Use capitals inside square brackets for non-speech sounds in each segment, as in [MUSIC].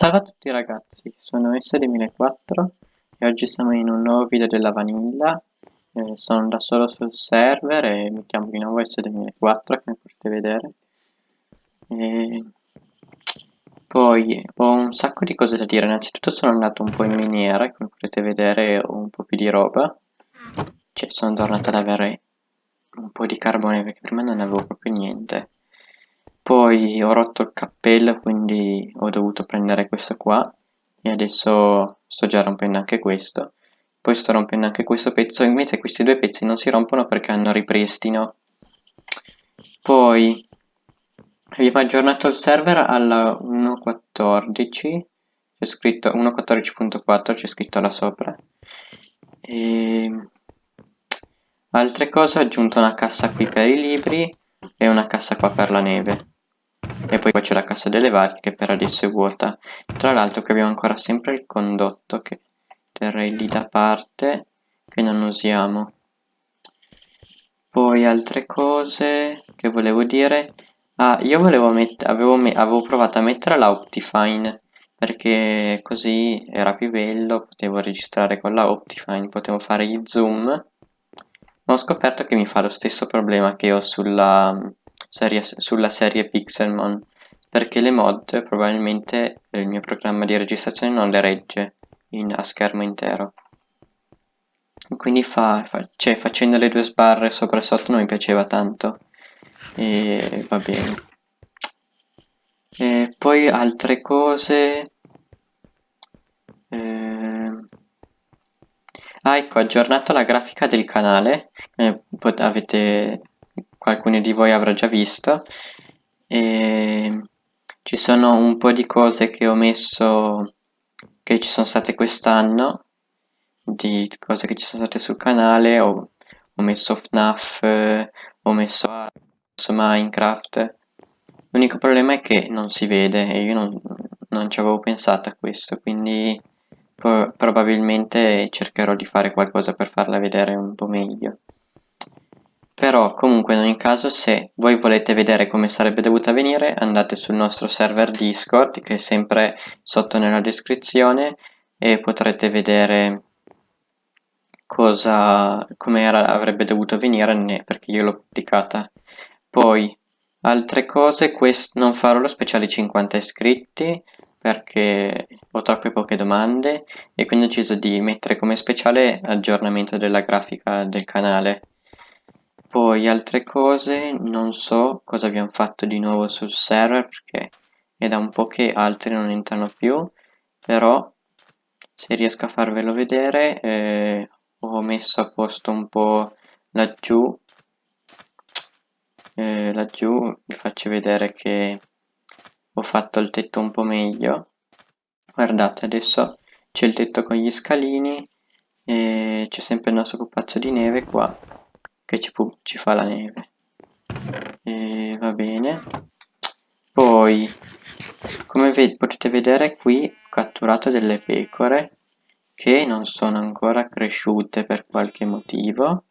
Salve a tutti ragazzi, sono S2004 e oggi siamo in un nuovo video della Vanilla. Eh, Sono da solo sul server e mi chiamo di nuovo S2004 come potete vedere. E... Poi ho un sacco di cose da dire, innanzitutto sono andato un po' in miniera, come potete vedere ho un po' più di roba. Cioè sono tornato ad avere un po' di carbone perché prima non avevo proprio niente poi ho rotto il cappello quindi ho dovuto prendere questo qua e adesso sto già rompendo anche questo. Poi sto rompendo anche questo pezzo invece questi due pezzi non si rompono perché hanno ripristino. Poi abbiamo aggiornato il server alla 1.14 c'è scritto 1.14.4 c'è scritto là sopra. E altre cose ho aggiunto una cassa qui per i libri e una cassa qua per la neve e poi c'è la cassa delle varie che per adesso è vuota. Tra l'altro qui abbiamo ancora sempre il condotto che terrei lì da parte che non usiamo. Poi altre cose che volevo dire. Ah io volevo avevo, avevo provato a mettere la Optifine perché così era più bello potevo registrare con la Optifine potevo fare gli zoom. Ma ho scoperto che mi fa lo stesso problema che ho sulla sulla serie Pixelmon perché le mod probabilmente il mio programma di registrazione non le regge in, a schermo intero. Quindi fa, fa, cioè, facendo le due sbarre sopra e sotto non mi piaceva tanto. E va bene. E poi altre cose. Eh... ah ecco ho aggiornato la grafica del canale eh, avete qualcuno di voi avrà già visto. E ci sono un po' di cose che ho messo che ci sono state quest'anno di cose che ci sono state sul canale. Ho, ho messo FNAF ho messo, ho messo Minecraft. L'unico problema è che non si vede e io non, non ci avevo pensato a questo quindi pro probabilmente cercherò di fare qualcosa per farla vedere un po' meglio però comunque in ogni caso se voi volete vedere come sarebbe dovuta venire andate sul nostro server Discord che è sempre sotto nella descrizione e potrete vedere cosa come avrebbe dovuto venire perché io l'ho pubblicata. Poi altre cose non farò lo speciale 50 iscritti perché ho troppe poche domande e quindi ho deciso di mettere come speciale aggiornamento della grafica del canale poi altre cose, non so cosa abbiamo fatto di nuovo sul server perché è da un po' che altri non entrano più, però se riesco a farvelo vedere eh, ho messo a posto un po' laggiù, eh, laggiù vi faccio vedere che ho fatto il tetto un po' meglio, guardate adesso c'è il tetto con gli scalini e c'è sempre il nostro pupazzo di neve qua che ci, ci fa la neve. E va bene. Poi come ve potete vedere qui ho catturato delle pecore che non sono ancora cresciute per qualche motivo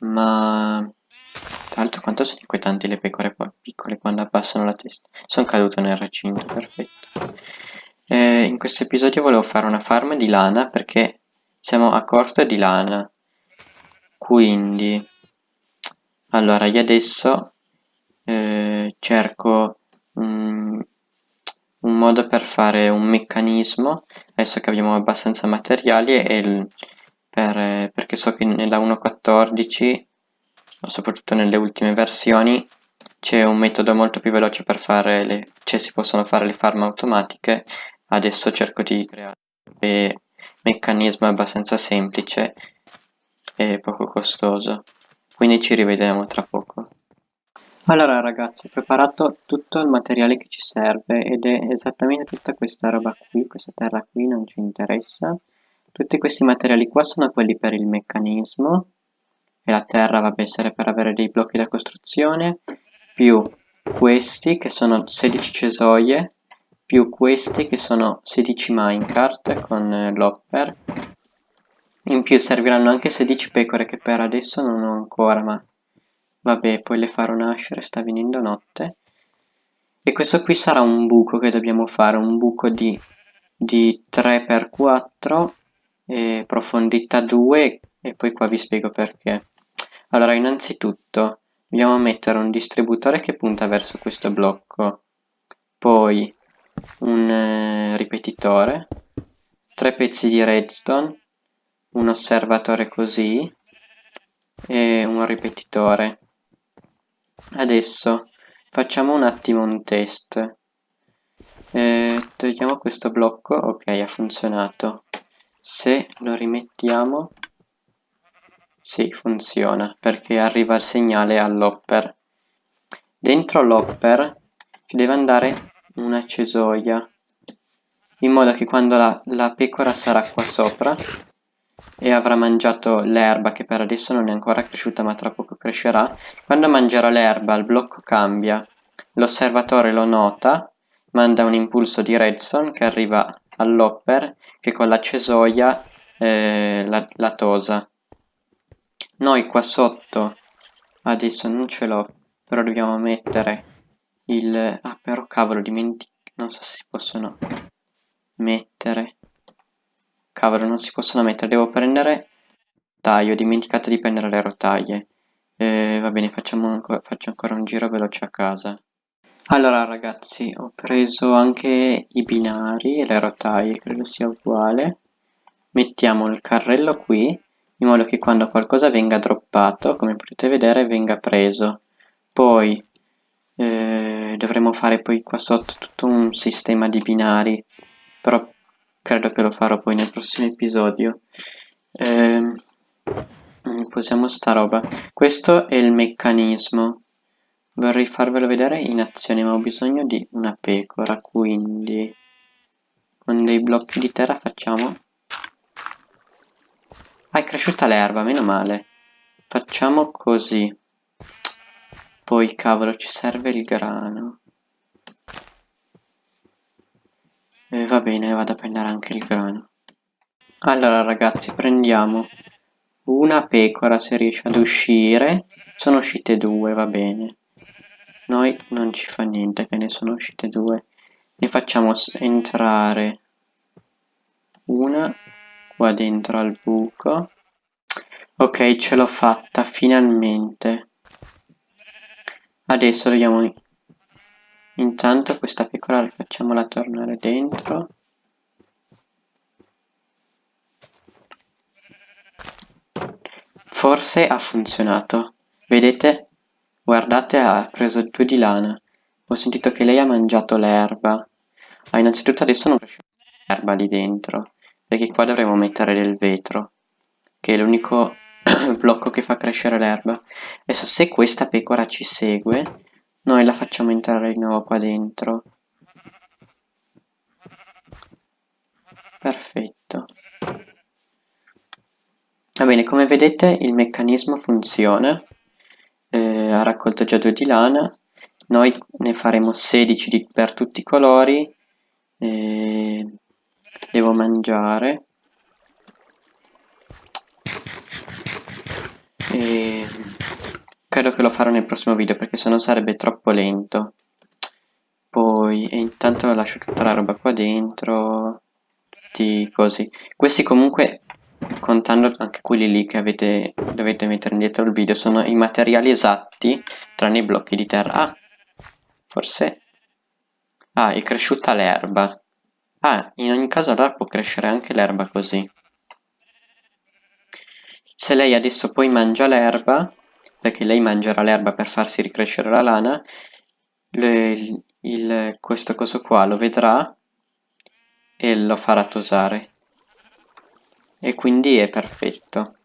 ma tra l'altro quanto sono inquietanti le pecore piccole quando abbassano la testa. Sono caduto nel recinto perfetto. E in questo episodio volevo fare una farm di lana perché siamo a corto di lana quindi allora io adesso eh, cerco un, un, modo per fare un meccanismo adesso che abbiamo abbastanza materiali e per, perché so che nella 1.14 o soprattutto nelle ultime versioni c'è un metodo molto più veloce per fare le cioè si possono fare le farm automatiche. Adesso cerco di creare un meccanismo abbastanza semplice e poco costoso. Quindi ci rivediamo tra poco. Allora ragazzi ho preparato tutto il materiale che ci serve ed è esattamente tutta questa roba qui questa terra qui non ci interessa. Tutti questi materiali qua sono quelli per il meccanismo. E la terra va a essere per avere dei blocchi da costruzione più questi che sono 16 cesoie più questi che sono 16 minecart con l'hopper in più serviranno anche 16 pecore che per adesso non ho ancora, ma vabbè, poi le farò nascere, sta venendo notte. e questo qui sarà un buco che dobbiamo fare, un buco di, di 3x4 e profondità 2 e poi qua vi spiego perché. Allora innanzitutto dobbiamo mettere un distributore che punta verso questo blocco, poi un eh, ripetitore, tre pezzi di redstone, un osservatore così e un ripetitore. Adesso facciamo un attimo un test. Eh, togliamo questo blocco, ok ha funzionato. Se lo rimettiamo, sì funziona perché arriva il segnale all'hopper. Dentro l'hopper deve andare una cesoia in modo che quando la, la pecora sarà qua sopra e avrà mangiato l'erba che per adesso non è ancora cresciuta ma tra poco crescerà, quando mangerà l'erba il blocco cambia, l'osservatore lo nota, manda un impulso di redstone che arriva all'hopper che con la cesoia eh, la, la tosa. Noi qua sotto adesso non ce l'ho, però dobbiamo mettere il... ah però cavolo dimentico, non so se si possono mettere Cavolo, non si possono mettere, devo prendere taglio, ho dimenticato di prendere le rotaie. Eh, va bene, facciamo faccio ancora un giro veloce a casa. Allora ragazzi, ho preso anche i binari e le rotaie, credo sia uguale. Mettiamo il carrello qui, in modo che quando qualcosa venga droppato, come potete vedere, venga preso. Poi eh, dovremo fare poi qua sotto tutto un sistema di binari, però credo che lo farò poi nel prossimo episodio. Eh, posiamo sta roba. Questo è il meccanismo. Vorrei farvelo vedere in azione ma ho bisogno di una pecora quindi con dei blocchi di terra facciamo. Ah è cresciuta l'erba meno male. Facciamo così. Poi cavolo ci serve il grano E va bene, vado a prendere anche il grano. Allora ragazzi, prendiamo una pecora se riesce ad uscire. Sono uscite due, va bene. Noi non ci fa niente che ne sono uscite due. Ne facciamo entrare una qua dentro al buco. Ok, ce l'ho fatta, finalmente. Adesso dobbiamo Intanto questa pecora facciamola tornare dentro. Forse ha funzionato. Vedete? Guardate, ha preso due di lana. Ho sentito che lei ha mangiato l'erba. Ah, innanzitutto adesso non cresce l'erba lì dentro. Perché qua dovremo mettere del vetro. Che è l'unico [COUGHS] blocco che fa crescere l'erba. Adesso se questa pecora ci segue noi la facciamo entrare di nuovo qua dentro. Perfetto. Va bene, come vedete il meccanismo funziona. Eh, ha raccolto già due di lana. Noi ne faremo 16 di, per tutti i colori. Eh, devo mangiare. E Credo che lo farò nel prossimo video perché sennò sarebbe troppo lento. Poi, e intanto lascio tutta la roba qua dentro. Tutti così. Questi comunque, contando anche quelli lì che avete, dovete mettere indietro il video, sono i materiali esatti, tranne i blocchi di terra. Ah, forse... Ah, è cresciuta l'erba. Ah, in ogni caso allora può crescere anche l'erba così. Se lei adesso poi mangia l'erba, perché lei mangerà l'erba per farsi ricrescere la lana, le, il, questo coso qua lo vedrà e lo farà tosare. E quindi è perfetto.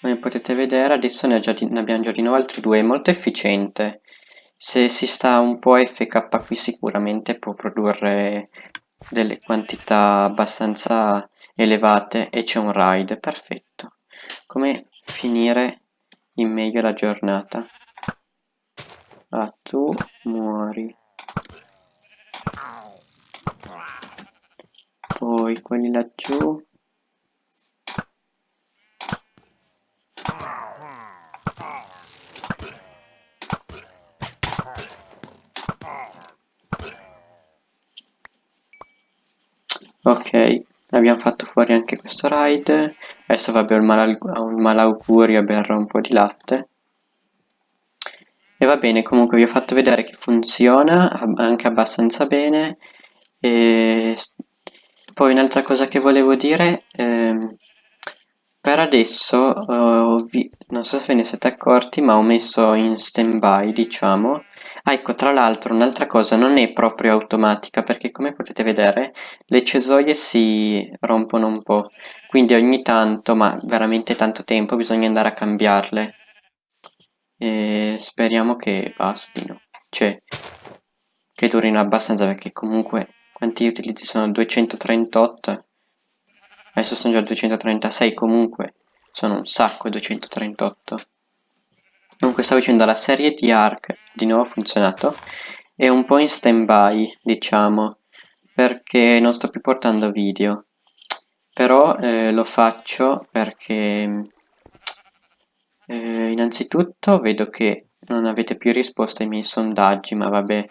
Come potete vedere adesso ne, già, ne abbiamo già di nuovo altri due, è molto efficiente. Se si sta un po' FK qui sicuramente può produrre delle quantità abbastanza elevate e c'è un raid, perfetto. Come finire in meglio la giornata? Ah, tu muori. Poi quelli laggiù. Ok, abbiamo fatto fuori anche questo raid. Adesso un, mal un malaugurio berrà un po' di latte. E va bene, comunque vi ho fatto vedere che funziona anche abbastanza bene. E poi un'altra cosa che volevo dire, ehm, per adesso, eh, non so se ve ne siete accorti, ma ho messo in stand-by, diciamo. Ah, ecco, tra l'altro, un'altra cosa, non è proprio automatica, perché come potete vedere, le cesoie si rompono un po', quindi ogni tanto, ma veramente tanto tempo, bisogna andare a cambiarle. E speriamo che bastino, cioè, che durino abbastanza, perché comunque, quanti utilizzi sono? 238? Adesso sono già 236, comunque sono un sacco 238. Comunque stavo facendo la serie di Ark, di nuovo ha funzionato, è un po' in stand by, diciamo, perché non sto più portando video. Però eh, lo faccio perché eh, innanzitutto vedo che non avete più risposto ai miei sondaggi, ma vabbè.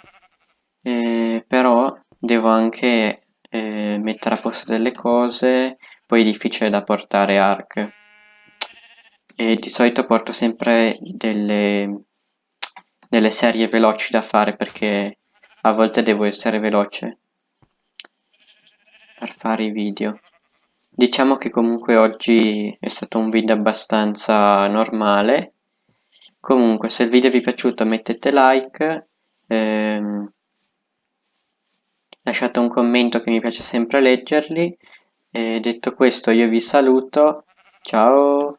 Eh, però devo anche eh, mettere a posto delle cose poi è difficile da portare ARC e di solito porto sempre delle, delle serie veloci da fare perché a volte devo essere veloce per fare i video. Diciamo che comunque oggi è stato un video abbastanza normale. Comunque se il video vi è piaciuto mettete like ehm, lasciate un commento che mi piace sempre leggerli. E detto questo io vi saluto, ciao!